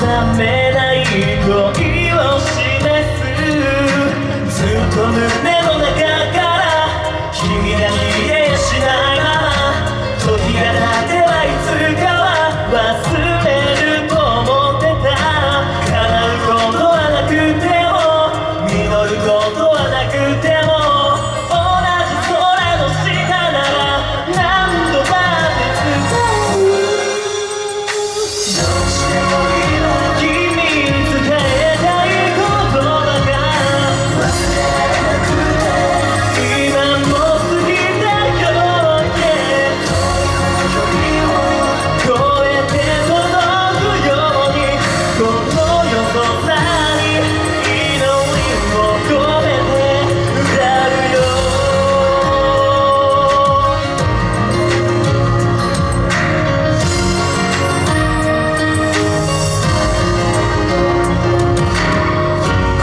冷めない恋をし示す。ずっと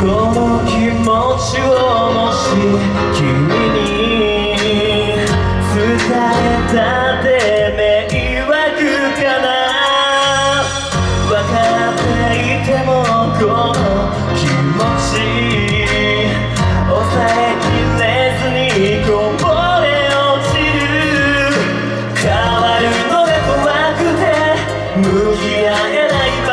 この気持ちをもし君に伝えたって迷惑かな分かっていてもこの気持ち抑えきれずにこぼれ落ちる変わるのが怖くて向き合えない